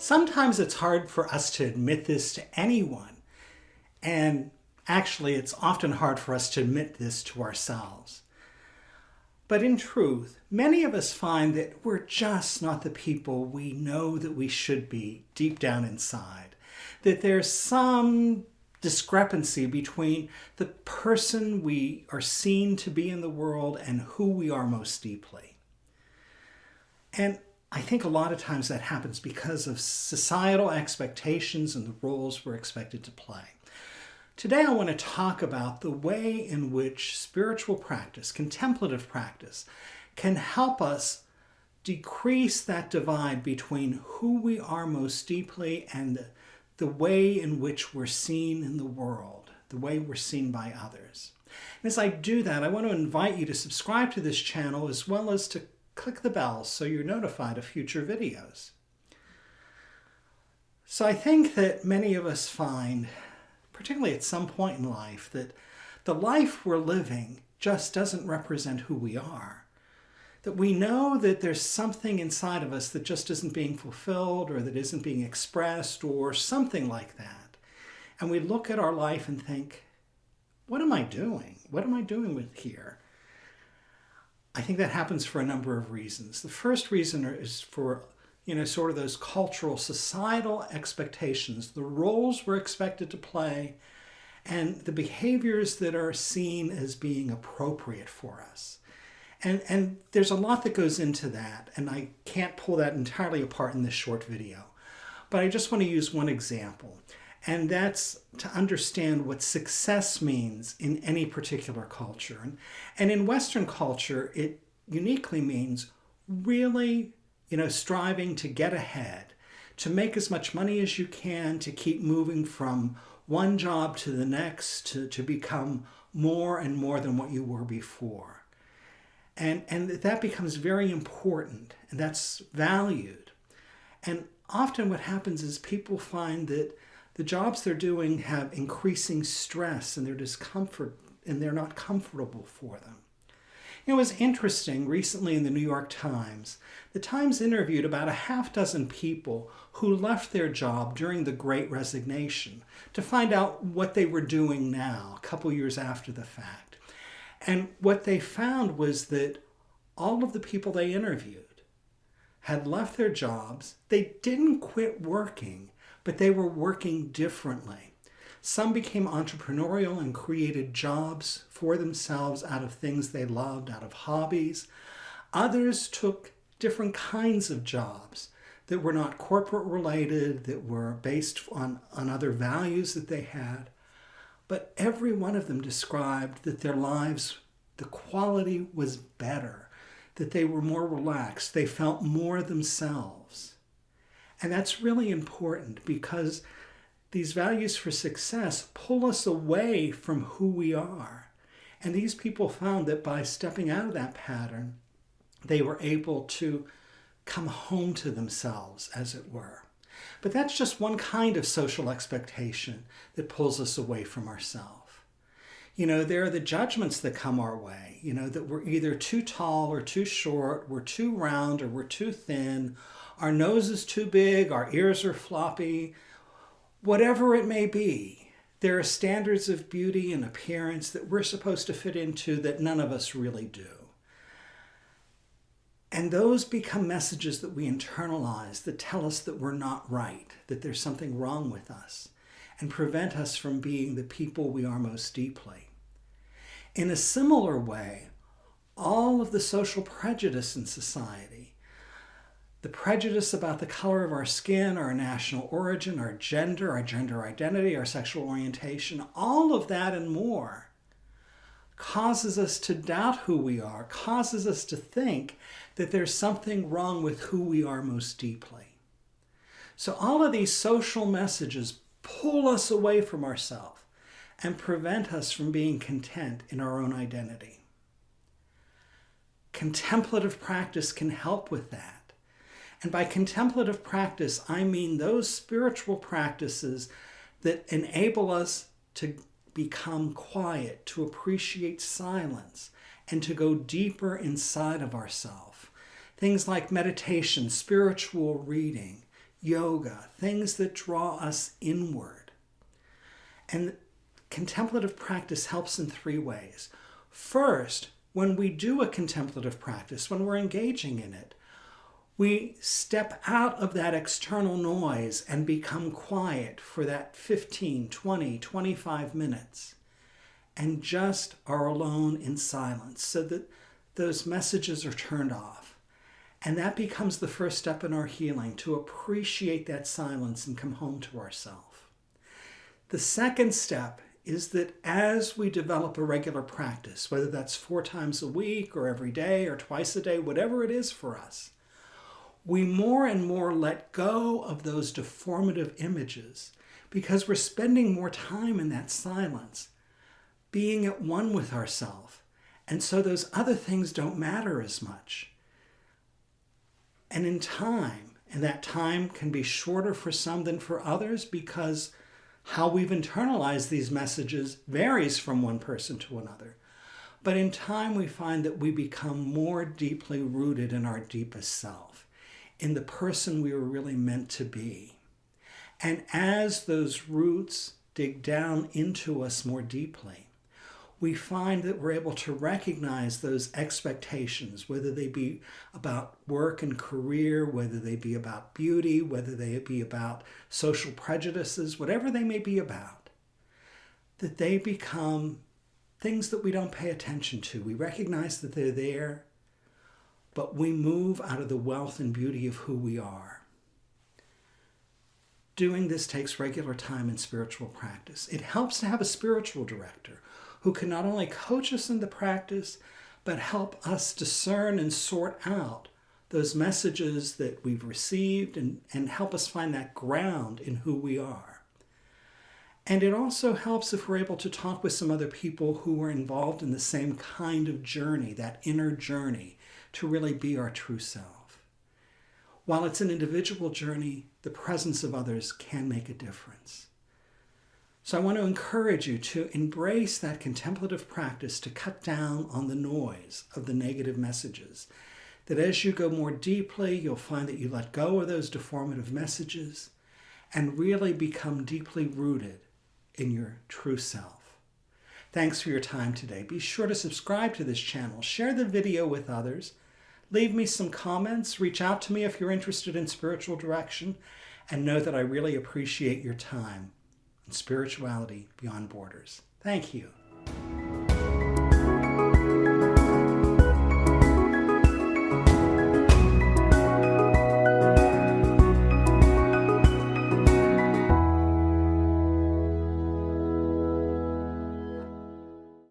Sometimes it's hard for us to admit this to anyone. And actually, it's often hard for us to admit this to ourselves. But in truth, many of us find that we're just not the people we know that we should be deep down inside. That there's some discrepancy between the person we are seen to be in the world and who we are most deeply. And I think a lot of times that happens because of societal expectations and the roles we're expected to play. Today I want to talk about the way in which spiritual practice, contemplative practice, can help us decrease that divide between who we are most deeply and the way in which we're seen in the world, the way we're seen by others. And as I do that, I want to invite you to subscribe to this channel as well as to click the bell so you're notified of future videos. So I think that many of us find, particularly at some point in life, that the life we're living just doesn't represent who we are. That we know that there's something inside of us that just isn't being fulfilled or that isn't being expressed or something like that. And we look at our life and think, what am I doing? What am I doing with here? I think that happens for a number of reasons. The first reason is for, you know, sort of those cultural, societal expectations, the roles we're expected to play, and the behaviors that are seen as being appropriate for us. And, and there's a lot that goes into that, and I can't pull that entirely apart in this short video. But I just want to use one example, and that's to understand what success means in any particular culture. And, in Western culture, it uniquely means really, you know, striving to get ahead, to make as much money as you can, to keep moving from one job to the next, to, to become more and more than what you were before. And, and that becomes very important, and that's valued. And often what happens is people find that the jobs they're doing have increasing stress and their discomfort and they're not comfortable for them. It was interesting recently in the New York Times. The Times interviewed about a half dozen people who left their job during the Great Resignation to find out what they were doing now, a couple years after the fact. And what they found was that all of the people they interviewed had left their jobs. They didn't quit working, but they were working differently. Some became entrepreneurial and created jobs for themselves out of things they loved, out of hobbies. Others took different kinds of jobs that were not corporate related, that were based on, on other values that they had. But every one of them described that their lives, the quality was better, that they were more relaxed, they felt more themselves. And that's really important because these values for success pull us away from who we are. And these people found that by stepping out of that pattern, they were able to come home to themselves, as it were. But that's just one kind of social expectation that pulls us away from ourselves. You know, there are the judgments that come our way, you know, that we're either too tall or too short, we're too round or we're too thin, our nose is too big, our ears are floppy, whatever it may be. There are standards of beauty and appearance that we're supposed to fit into that none of us really do. And those become messages that we internalize that tell us that we're not right, that there's something wrong with us, and prevent us from being the people we are most deeply. In a similar way, all of the social prejudice in society, the prejudice about the color of our skin, our national origin, our gender, our gender identity, our sexual orientation, all of that and more causes us to doubt who we are, causes us to think that there's something wrong with who we are most deeply. So all of these social messages pull us away from ourselves and prevent us from being content in our own identity. Contemplative practice can help with that. And by contemplative practice, I mean those spiritual practices that enable us to become quiet, to appreciate silence, and to go deeper inside of ourselves. Things like meditation, spiritual reading, yoga, things that draw us inward. And contemplative practice helps in three ways. First, when we do a contemplative practice, when we're engaging in it, we step out of that external noise and become quiet for that 15, 20, 25 minutes and just are alone in silence so that those messages are turned off. And that becomes the first step in our healing to appreciate that silence and come home to ourselves. The second step is that as we develop a regular practice, whether that's four times a week or every day or twice a day, whatever it is for us, we more and more let go of those deformative images because we're spending more time in that silence, being at one with ourselves. And so those other things don't matter as much. And in time, and that time can be shorter for some than for others because how we've internalized these messages varies from one person to another. But in time, we find that we become more deeply rooted in our deepest self, in the person we were really meant to be. And as those roots dig down into us more deeply, we find that we're able to recognize those expectations, whether they be about work and career, whether they be about beauty, whether they be about social prejudices, whatever they may be about, that they become things that we don't pay attention to. We recognize that they're there, but we move out of the wealth and beauty of who we are. Doing this takes regular time and spiritual practice. It helps to have a spiritual director who can not only coach us in the practice, but help us discern and sort out those messages that we've received and, and help us find that ground in who we are. And it also helps if we're able to talk with some other people who are involved in the same kind of journey, that inner journey, to really be our true self. While it's an individual journey, the presence of others can make a difference. So I want to encourage you to embrace that contemplative practice to cut down on the noise of the negative messages. That as you go more deeply, you'll find that you let go of those deformative messages and really become deeply rooted in your true self. Thanks for your time today. Be sure to subscribe to this channel, share the video with others, leave me some comments, reach out to me if you're interested in spiritual direction, and know that I really appreciate your time and spirituality beyond borders. Thank you.